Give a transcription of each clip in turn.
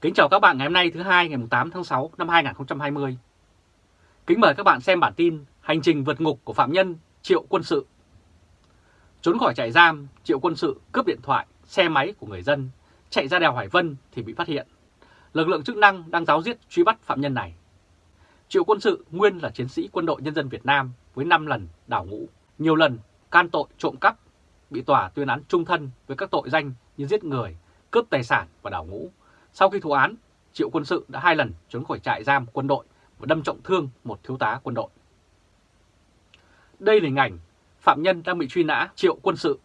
Kính chào các bạn ngày hôm nay thứ hai ngày 8 tháng 6 năm 2020. Kính mời các bạn xem bản tin Hành trình vượt ngục của phạm nhân Triệu Quân Sự. Trốn khỏi trại giam, Triệu Quân Sự cướp điện thoại, xe máy của người dân, chạy ra đèo Hải Vân thì bị phát hiện. Lực lượng chức năng đang giáo giết truy bắt phạm nhân này. Triệu Quân Sự nguyên là chiến sĩ quân đội nhân dân Việt Nam với 5 lần đảo ngũ, nhiều lần can tội trộm cắp, bị tòa tuyên án trung thân với các tội danh như giết người, cướp tài sản và đảo ngũ sau khi thụ án, Triệu Quân Sự đã hai lần trốn khỏi trại giam quân đội và đâm trọng thương một thiếu tá quân đội. Đây là hình ảnh phạm nhân đang bị truy nã Triệu Quân Sự.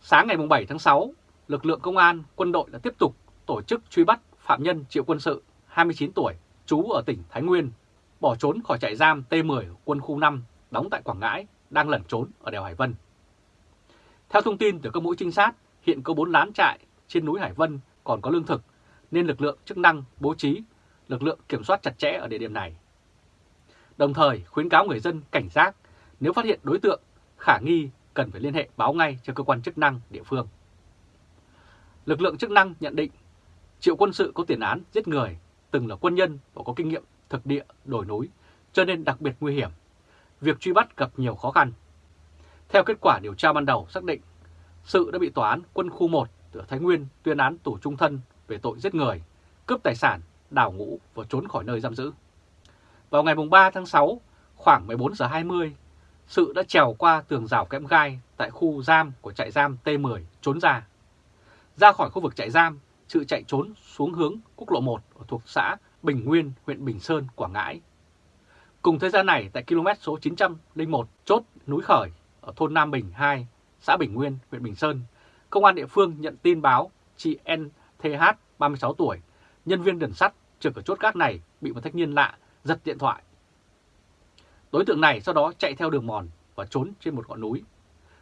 Sáng ngày 7 tháng 6, lực lượng công an, quân đội đã tiếp tục tổ chức truy bắt phạm nhân Triệu Quân Sự, 29 tuổi, trú ở tỉnh Thái Nguyên, bỏ trốn khỏi trại giam T10 quân khu 5 đóng tại Quảng Ngãi, đang lẩn trốn ở đèo Hải Vân. Theo thông tin từ các mũi trinh sát, hiện có 4 lán trại trên núi Hải Vân còn có lương thực, nên lực lượng chức năng bố trí lực lượng kiểm soát chặt chẽ ở địa điểm này. Đồng thời khuyến cáo người dân cảnh giác nếu phát hiện đối tượng khả nghi cần phải liên hệ báo ngay cho cơ quan chức năng địa phương. Lực lượng chức năng nhận định Triệu quân sự có tiền án giết người, từng là quân nhân và có kinh nghiệm thực địa đổi núi, cho nên đặc biệt nguy hiểm. Việc truy bắt gặp nhiều khó khăn. Theo kết quả điều tra ban đầu xác định, Sự đã bị tòa án quân khu 1 Thái Nguyên tuyên án tù trung thân về tội giết người, cướp tài sản, đào ngũ và trốn khỏi nơi giam giữ. Vào ngày 3 tháng 6, khoảng 14 giờ 20, Sự đã trèo qua tường rào kẽm gai tại khu giam của trại giam T10 trốn ra. Ra khỏi khu vực trại giam, Sự chạy trốn xuống hướng quốc lộ 1 thuộc xã Bình Nguyên, huyện Bình Sơn, Quảng Ngãi. Cùng thời gian này tại km số 901 chốt núi Khởi ở thôn Nam Bình 2, xã Bình Nguyên, huyện Bình Sơn, Công an địa phương nhận tin báo chị NTH, 36 tuổi, nhân viên đường sắt trực ở chốt gác này bị một thanh niên lạ giật điện thoại. Đối tượng này sau đó chạy theo đường mòn và trốn trên một ngọn núi.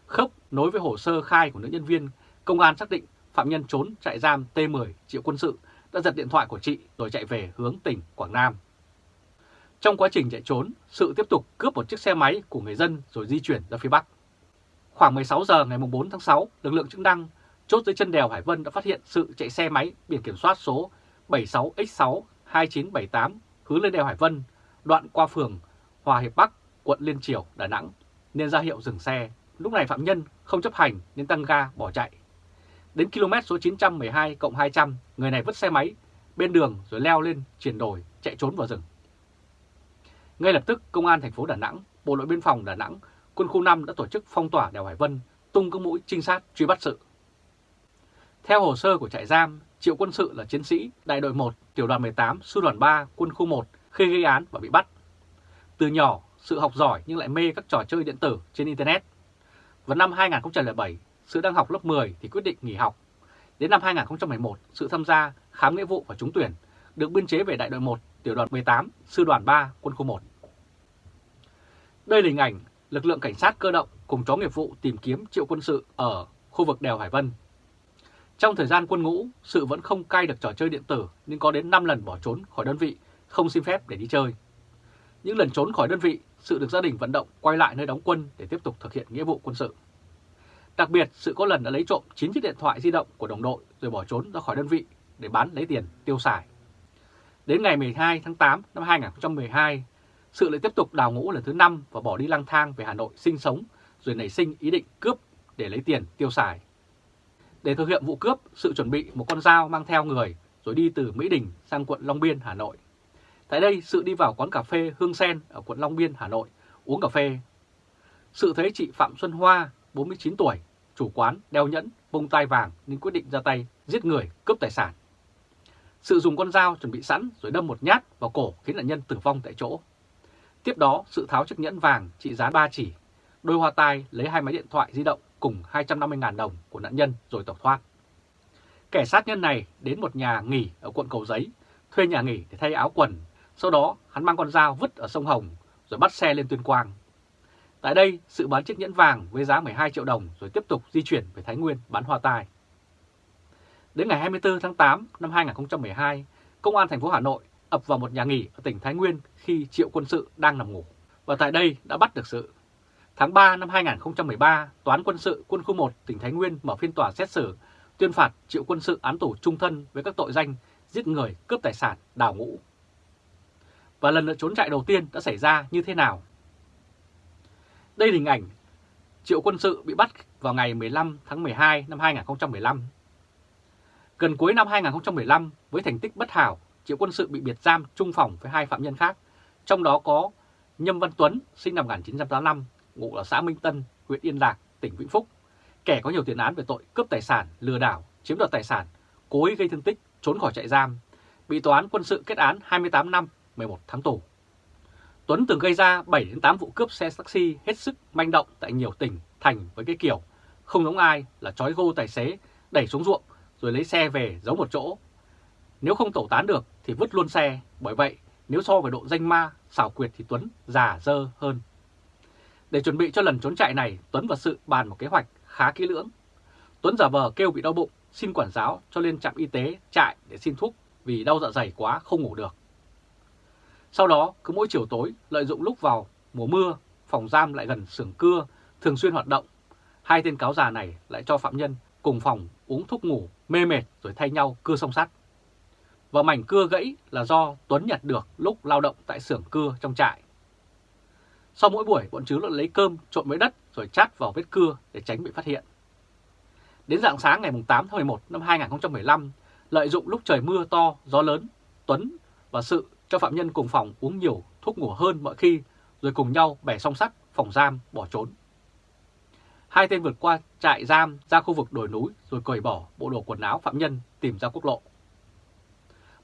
Khớp nối với hồ sơ khai của nữ nhân viên, công an xác định phạm nhân trốn trại giam T10 triệu quân sự đã giật điện thoại của chị rồi chạy về hướng tỉnh Quảng Nam. Trong quá trình chạy trốn, sự tiếp tục cướp một chiếc xe máy của người dân rồi di chuyển ra phía Bắc. Khoảng 16 giờ ngày 4 tháng 6, lực lượng chức năng chốt dưới chân đèo Hải Vân đã phát hiện sự chạy xe máy biển kiểm soát số 76X6 2978 hướng lên đèo Hải Vân, đoạn qua phường Hòa Hiệp Bắc, quận Liên Triều, Đà Nẵng, nên ra hiệu dừng xe. Lúc này phạm nhân không chấp hành nên tăng ga bỏ chạy. Đến km số 912 cộng 200, người này vứt xe máy bên đường rồi leo lên chuyển đổi chạy trốn vào rừng. Ngay lập tức, Công an thành phố Đà Nẵng, Bộ đội Biên phòng Đà Nẵng quân khu 5 đã tổ chức phong tỏa đèo Hải Vân, tung các mũi trinh sát truy bắt sự. Theo hồ sơ của trại giam, Triệu Quân Sự là chiến sĩ đại đội 1, tiểu đoàn 18, sư đoàn 3, quân khu 1 khi gây án và bị bắt. Từ nhỏ, sự học giỏi nhưng lại mê các trò chơi điện tử trên Internet. Vào năm 2007, sự đang học lớp 10 thì quyết định nghỉ học. Đến năm 2011, sự tham gia khám nghĩa vụ và trúng tuyển, được biên chế về đại đội 1, tiểu đoàn 18, sư đoàn 3, quân khu 1. Đây là hình ảnh lực lượng cảnh sát cơ động cùng chó nghiệp vụ tìm kiếm triệu quân sự ở khu vực đèo Hải Vân. Trong thời gian quân ngũ, sự vẫn không cai được trò chơi điện tử nhưng có đến 5 lần bỏ trốn khỏi đơn vị, không xin phép để đi chơi. Những lần trốn khỏi đơn vị, sự được gia đình vận động quay lại nơi đóng quân để tiếp tục thực hiện nghĩa vụ quân sự. Đặc biệt, sự có lần đã lấy trộm 9 chiếc điện thoại di động của đồng đội rồi bỏ trốn ra khỏi đơn vị để bán lấy tiền tiêu xài. Đến ngày 12 tháng 8 năm 2012, sự lại tiếp tục đào ngũ lần thứ 5 và bỏ đi lang thang về Hà Nội sinh sống rồi nảy sinh ý định cướp để lấy tiền tiêu xài. Để thực hiện vụ cướp, sự chuẩn bị một con dao mang theo người rồi đi từ Mỹ Đình sang quận Long Biên, Hà Nội. Tại đây, sự đi vào quán cà phê Hương Sen ở quận Long Biên, Hà Nội uống cà phê. Sự thấy chị Phạm Xuân Hoa, 49 tuổi, chủ quán đeo nhẫn, bông tai vàng nên quyết định ra tay giết người, cướp tài sản. Sự dùng con dao chuẩn bị sẵn rồi đâm một nhát vào cổ khiến nạn nhân tử vong tại chỗ. Tiếp đó, sự tháo chiếc nhẫn vàng trị giá 3 chỉ, đôi hoa tai lấy hai máy điện thoại di động cùng 250.000 đồng của nạn nhân rồi tẩu thoát. Kẻ sát nhân này đến một nhà nghỉ ở quận Cầu Giấy, thuê nhà nghỉ để thay áo quần, sau đó hắn mang con dao vứt ở sông Hồng rồi bắt xe lên Tuyên Quang. Tại đây, sự bán chiếc nhẫn vàng với giá 12 triệu đồng rồi tiếp tục di chuyển về Thái Nguyên bán hoa tai. Đến ngày 24 tháng 8 năm 2012, Công an thành phố Hà Nội ập vào một nhà nghỉ ở tỉnh Thái Nguyên khi Triệu Quân Sự đang nằm ngủ. Và tại đây đã bắt được Sự. Tháng 3 năm 2013, Toán Quân sự Quân khu 1 tỉnh Thái Nguyên mở phiên tòa xét xử, tuyên phạt Triệu Quân Sự án tù trung thân với các tội danh giết người, cướp tài sản, đào ngũ. Và lần lượt trốn chạy đầu tiên đã xảy ra như thế nào? Đây là hình ảnh Triệu Quân Sự bị bắt vào ngày 15 tháng 12 năm 2015. Gần cuối năm 2015, với thành tích bất hảo, Triệu Quân Sự bị biệt giam chung phòng với hai phạm nhân khác, trong đó có Nhâm Văn Tuấn, sinh năm 1985, ngụ ở xã Minh Tân, huyện Yên Lạc, tỉnh Vĩnh Phúc, kẻ có nhiều tiền án về tội cướp tài sản, lừa đảo, chiếm đoạt tài sản, cố ý gây thương tích, trốn khỏi trại giam, bị tòa án quân sự kết án 28 năm, 11 tháng tù. Tuấn từng gây ra 7 đến 8 vụ cướp xe taxi hết sức manh động tại nhiều tỉnh, thành với cái kiểu không giống ai là trói gô tài xế, đẩy xuống ruộng rồi lấy xe về giấu một chỗ. Nếu không tẩu tán được thì vứt luôn xe, bởi vậy nếu so với độ danh ma, xảo quyệt thì Tuấn già dơ hơn. Để chuẩn bị cho lần trốn chạy này, Tuấn và Sự bàn một kế hoạch khá kỹ lưỡng. Tuấn giả vờ kêu bị đau bụng, xin quản giáo cho lên trạm y tế trại để xin thuốc vì đau dạ dày quá không ngủ được. Sau đó, cứ mỗi chiều tối, lợi dụng lúc vào mùa mưa, phòng giam lại gần xưởng cưa, thường xuyên hoạt động. Hai tên cáo già này lại cho phạm nhân cùng phòng uống thuốc ngủ, mê mệt rồi thay nhau cưa song sắt. Và mảnh cưa gãy là do Tuấn nhặt được lúc lao động tại xưởng cưa trong trại. Sau mỗi buổi, bọn chứ lấy cơm trộn với đất rồi chát vào vết cưa để tránh bị phát hiện. Đến dạng sáng ngày 8 tháng 11 năm 2015, lợi dụng lúc trời mưa to, gió lớn, Tuấn và Sự cho phạm nhân cùng phòng uống nhiều thuốc ngủ hơn mọi khi, rồi cùng nhau bẻ song sắt, phòng giam, bỏ trốn. Hai tên vượt qua trại giam ra khu vực đồi núi rồi cởi bỏ bộ đồ quần áo phạm nhân tìm ra quốc lộ.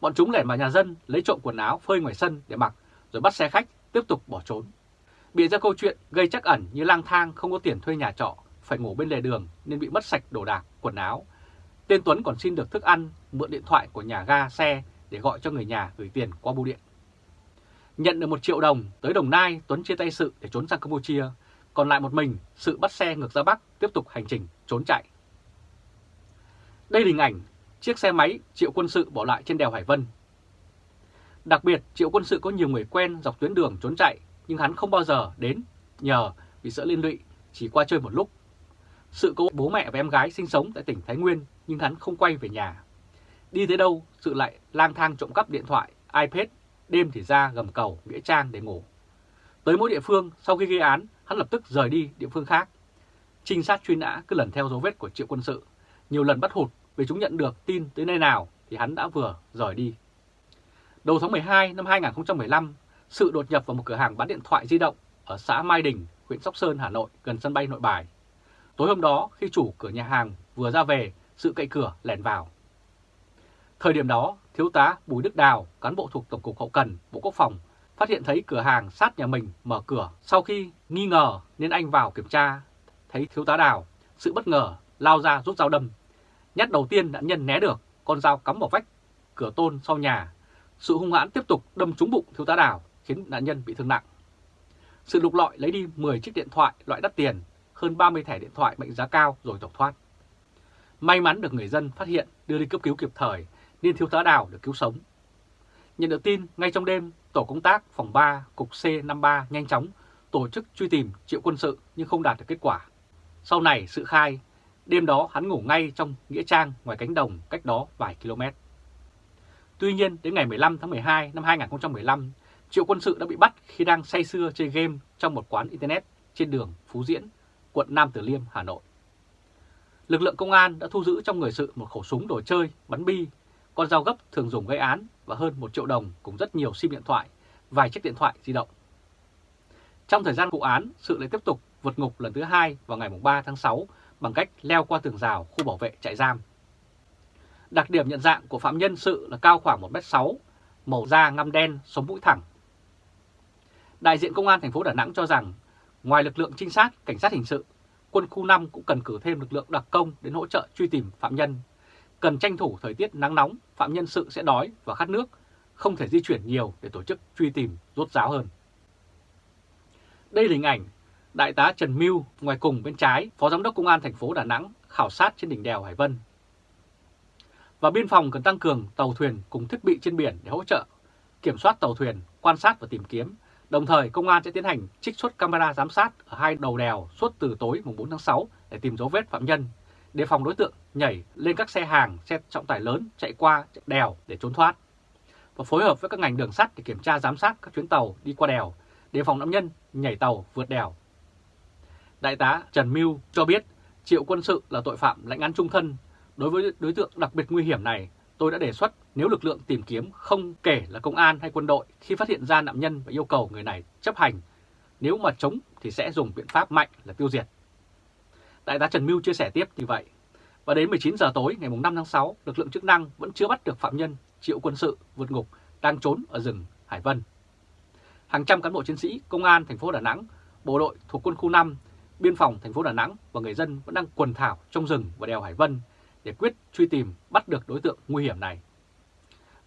Bọn chúng lẻn vào nhà dân lấy trộm quần áo phơi ngoài sân để mặc rồi bắt xe khách tiếp tục bỏ trốn. Bịa ra câu chuyện gây chắc ẩn như lang thang không có tiền thuê nhà trọ, phải ngủ bên lề đường nên bị mất sạch đồ đạc, quần áo. Tên Tuấn còn xin được thức ăn, mượn điện thoại của nhà ga xe để gọi cho người nhà gửi tiền qua bưu điện. Nhận được một triệu đồng tới Đồng Nai, Tuấn chia tay Sự để trốn sang Campuchia, còn lại một mình, Sự bắt xe ngược ra Bắc tiếp tục hành trình trốn chạy. Đây là hình ảnh chiếc xe máy Triệu Quân Sự bỏ lại trên đèo Hải Vân. Đặc biệt, Triệu Quân Sự có nhiều người quen dọc tuyến đường trốn chạy, nhưng hắn không bao giờ đến nhờ vì sợ liên lụy, chỉ qua chơi một lúc. Sự có bố mẹ và em gái sinh sống tại tỉnh Thái Nguyên, nhưng hắn không quay về nhà. Đi tới đâu, Sự lại lang thang trộm cắp điện thoại, iPad, đêm thì ra gầm cầu, nghĩa trang để ngủ. Tới mỗi địa phương, sau khi gây án, hắn lập tức rời đi địa phương khác. Trinh sát truy nã cứ lần theo dấu vết của Triệu Quân Sự, nhiều lần bắt hụt vì chúng nhận được tin tới nơi nào thì hắn đã vừa rời đi. Đầu tháng 12 năm 2015, Sự đột nhập vào một cửa hàng bán điện thoại di động ở xã Mai Đình, huyện Sóc Sơn, Hà Nội, gần sân bay Nội Bài. Tối hôm đó, khi chủ cửa nhà hàng vừa ra về, Sự cậy cửa lẻn vào. Thời điểm đó, Thiếu tá Bùi Đức Đào, cán bộ thuộc Tổng cục Hậu Cần, Bộ Quốc phòng, phát hiện thấy cửa hàng sát nhà mình mở cửa. Sau khi nghi ngờ nên anh vào kiểm tra, thấy Thiếu tá Đào, sự bất ngờ lao ra rút dao đâm. Nhát đầu tiên nạn nhân né được, con dao cắm vào vách, cửa tôn sau nhà. Sự hung hãn tiếp tục đâm trúng bụng Thiếu tá Đào, khiến nạn nhân bị thương nặng. Sự lục lọi lấy đi 10 chiếc điện thoại loại đắt tiền, hơn 30 thẻ điện thoại mệnh giá cao rồi tẩu thoát. May mắn được người dân phát hiện đưa đi cấp cứu kịp thời nên thiếu tá Đào được cứu sống. Nhận được tin, ngay trong đêm, tổ công tác phòng 3, cục C53 nhanh chóng tổ chức truy tìm triệu quân sự nhưng không đạt được kết quả. Sau này, sự khai, đêm đó hắn ngủ ngay trong Nghĩa Trang ngoài cánh đồng cách đó vài km. Tuy nhiên, đến ngày 15 tháng 12 năm 2015, Triệu Quân Sự đã bị bắt khi đang say sưa chơi game trong một quán Internet trên đường Phú Diễn, quận Nam Từ Liêm, Hà Nội. Lực lượng công an đã thu giữ trong người Sự một khẩu súng đồ chơi, bắn bi con dao gấp thường dùng gây án và hơn 1 triệu đồng cùng rất nhiều sim điện thoại, vài chiếc điện thoại di động. Trong thời gian vụ án, sự lại tiếp tục vượt ngục lần thứ hai vào ngày 3 tháng 6 bằng cách leo qua tường rào khu bảo vệ trại giam. Đặc điểm nhận dạng của phạm nhân sự là cao khoảng 1m6, màu da ngăm đen, sống mũi thẳng. Đại diện Công an thành phố Đà Nẵng cho rằng, ngoài lực lượng trinh sát, cảnh sát hình sự, quân khu 5 cũng cần cử thêm lực lượng đặc công đến hỗ trợ truy tìm phạm nhân cần tranh thủ thời tiết nắng nóng, phạm nhân sự sẽ đói và khát nước, không thể di chuyển nhiều để tổ chức truy tìm rốt ráo hơn. Đây là hình ảnh Đại tá Trần Mưu ngoài cùng bên trái, Phó Giám đốc Công an thành phố Đà Nẵng khảo sát trên đỉnh đèo Hải Vân. Và biên phòng cần tăng cường tàu thuyền cùng thiết bị trên biển để hỗ trợ, kiểm soát tàu thuyền, quan sát và tìm kiếm. Đồng thời, công an sẽ tiến hành trích xuất camera giám sát ở hai đầu đèo suốt từ tối mùng 4 tháng 6 để tìm dấu vết phạm nhân đề phòng đối tượng nhảy lên các xe hàng, xe trọng tải lớn chạy qua đèo để trốn thoát và phối hợp với các ngành đường sắt để kiểm tra giám sát các chuyến tàu đi qua đèo, đề phòng nạn nhân nhảy tàu vượt đèo. Đại tá Trần Mưu cho biết Triệu Quân Sự là tội phạm lãnh án trung thân. Đối với đối tượng đặc biệt nguy hiểm này, tôi đã đề xuất nếu lực lượng tìm kiếm không kể là công an hay quân đội khi phát hiện ra nạn nhân và yêu cầu người này chấp hành, nếu mà chống thì sẽ dùng biện pháp mạnh là tiêu diệt. Đại tá Trần Mưu chia sẻ tiếp như vậy. Và đến 19 giờ tối ngày 5 tháng 6, lực lượng chức năng vẫn chưa bắt được phạm nhân Triệu Quân Sự vượt ngục đang trốn ở rừng Hải Vân. Hàng trăm cán bộ chiến sĩ, công an thành phố Đà Nẵng, bộ đội thuộc quân khu 5, biên phòng thành phố Đà Nẵng và người dân vẫn đang quần thảo trong rừng và đèo Hải Vân để quyết truy tìm bắt được đối tượng nguy hiểm này.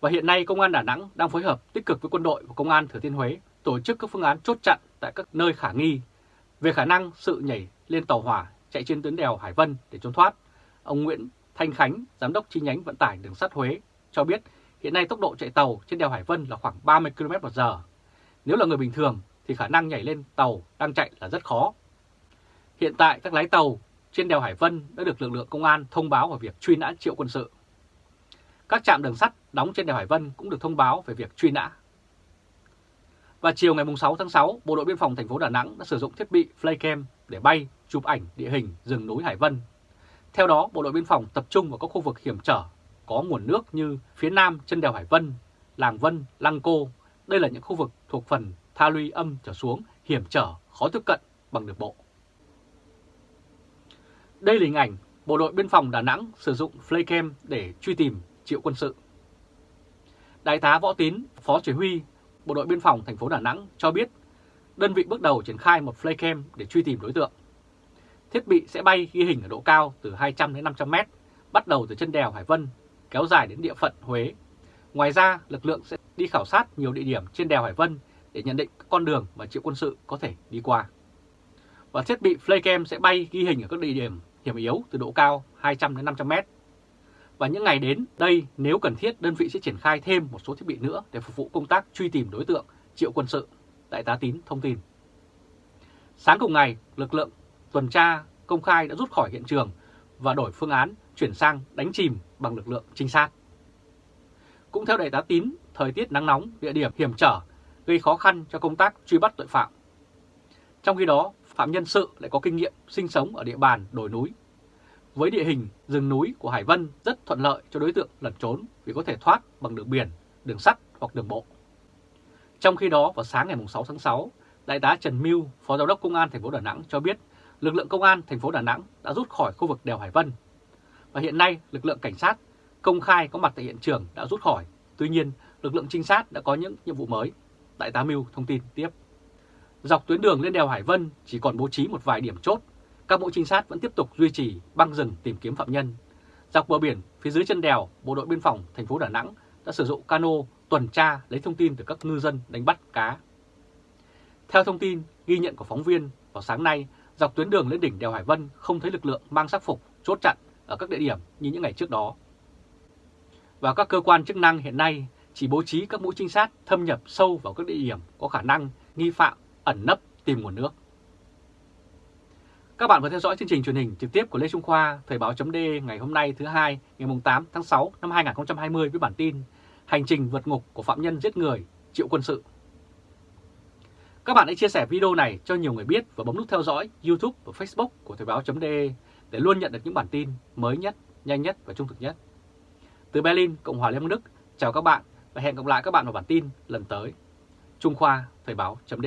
Và hiện nay Công an Đà Nẵng đang phối hợp tích cực với quân đội và Công an Thừa Thiên Huế tổ chức các phương án chốt chặn tại các nơi khả nghi về khả năng sự nhảy lên tàu hỏa chạy trên tuyến đèo Hải Vân để trốn thoát. Ông Nguyễn Thanh Khánh, Giám đốc chi nhánh vận tải đường sắt Huế cho biết hiện nay tốc độ chạy tàu trên đèo Hải Vân là khoảng 30 km h Nếu là người bình thường thì khả năng nhảy lên tàu đang chạy là rất khó. Hiện tại các lái tàu trên đèo Hải Vân đã được lực lượng công an thông báo về việc truy nã triệu quân sự. Các trạm đường sắt đóng trên đèo Hải Vân cũng được thông báo về việc truy nã. Và chiều ngày 6 tháng 6, Bộ đội Biên phòng thành phố Đà Nẵng đã sử dụng thiết bị Flycam để bay, chụp ảnh địa hình rừng núi Hải Vân. Theo đó, Bộ đội Biên phòng tập trung vào các khu vực hiểm trở, có nguồn nước như phía nam chân đèo Hải Vân, Làng Vân, Lăng Cô. Đây là những khu vực thuộc phần tha luy âm trở xuống, hiểm trở, khó tiếp cận bằng đường bộ. Đây là hình ảnh Bộ đội Biên phòng Đà Nẵng sử dụng Flycam để truy tìm triệu quân sự. Đại tá Võ Tín, Phó Chỉ huy Bộ đội Biên phòng thành phố Đà Nẵng cho biết đơn vị bước đầu triển khai một Flycam để truy tìm đối tượng. Thiết bị sẽ bay ghi hình ở độ cao từ 200 đến 500 mét, bắt đầu từ chân đèo Hải Vân, kéo dài đến địa phận Huế. Ngoài ra, lực lượng sẽ đi khảo sát nhiều địa điểm trên đèo Hải Vân để nhận định con đường mà triệu quân sự có thể đi qua. Và thiết bị Flycam sẽ bay ghi hình ở các địa điểm hiểm yếu từ độ cao 200 đến 500 mét. Và những ngày đến đây, nếu cần thiết, đơn vị sẽ triển khai thêm một số thiết bị nữa để phục vụ công tác truy tìm đối tượng triệu quân sự, Đại tá Tín thông tin. Sáng cùng ngày, lực lượng tuần tra công khai đã rút khỏi hiện trường và đổi phương án chuyển sang đánh chìm bằng lực lượng trinh sát. Cũng theo Đại tá Tín, thời tiết nắng nóng, địa điểm hiểm trở gây khó khăn cho công tác truy bắt tội phạm. Trong khi đó, Phạm Nhân Sự lại có kinh nghiệm sinh sống ở địa bàn đồi núi. Với địa hình rừng núi của Hải Vân rất thuận lợi cho đối tượng lẩn trốn vì có thể thoát bằng đường biển, đường sắt hoặc đường bộ. Trong khi đó, vào sáng ngày 6 tháng 6, Đại tá Trần Mưu, Phó Giám đốc Công an thành phố Đà Nẵng cho biết lực lượng công an thành phố Đà Nẵng đã rút khỏi khu vực đèo Hải Vân. Và hiện nay, lực lượng cảnh sát công khai có mặt tại hiện trường đã rút khỏi. Tuy nhiên, lực lượng trinh sát đã có những nhiệm vụ mới. Đại tá Mưu thông tin tiếp. Dọc tuyến đường lên đèo Hải Vân chỉ còn bố trí một vài điểm chốt, các mũi trinh sát vẫn tiếp tục duy trì băng rừng tìm kiếm phạm nhân. Dọc bờ biển phía dưới chân đèo, Bộ đội Biên phòng thành phố Đà Nẵng đã sử dụng cano tuần tra lấy thông tin từ các ngư dân đánh bắt cá. Theo thông tin ghi nhận của phóng viên, vào sáng nay, dọc tuyến đường lên đỉnh đèo Hải Vân không thấy lực lượng mang sắc phục chốt chặn ở các địa điểm như những ngày trước đó. Và các cơ quan chức năng hiện nay chỉ bố trí các mũi trinh sát thâm nhập sâu vào các địa điểm có khả năng nghi phạm ẩn nấp tìm nguồn nước. Các bạn vừa theo dõi chương trình truyền hình trực tiếp của Lê Trung Khoa, Thời báo chấm ngày hôm nay thứ hai ngày 8 tháng 6 năm 2020 với bản tin Hành trình vượt ngục của phạm nhân giết người, triệu quân sự. Các bạn hãy chia sẻ video này cho nhiều người biết và bấm nút theo dõi YouTube và Facebook của Thời báo chấm để luôn nhận được những bản tin mới nhất, nhanh nhất và trung thực nhất. Từ Berlin, Cộng hòa Liên bang Đức, chào các bạn và hẹn gặp lại các bạn vào bản tin lần tới. Trung Khoa, Thời báo chấm